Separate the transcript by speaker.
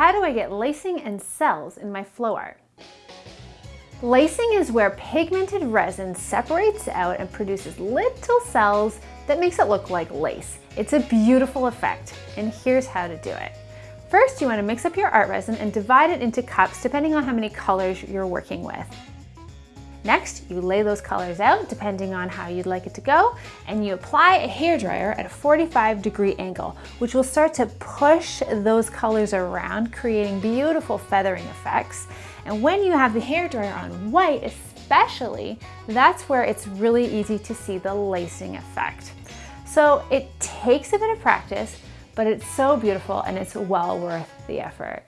Speaker 1: how do I get lacing and cells in my flow art? Lacing is where pigmented resin separates out and produces little cells that makes it look like lace. It's a beautiful effect, and here's how to do it. First, you wanna mix up your art resin and divide it into cups depending on how many colors you're working with. Next, you lay those colors out depending on how you'd like it to go, and you apply a hairdryer at a 45 degree angle, which will start to push those colors around, creating beautiful feathering effects. And when you have the hairdryer on white, especially, that's where it's really easy to see the lacing effect. So it takes a bit of practice, but it's so beautiful and it's well worth the effort.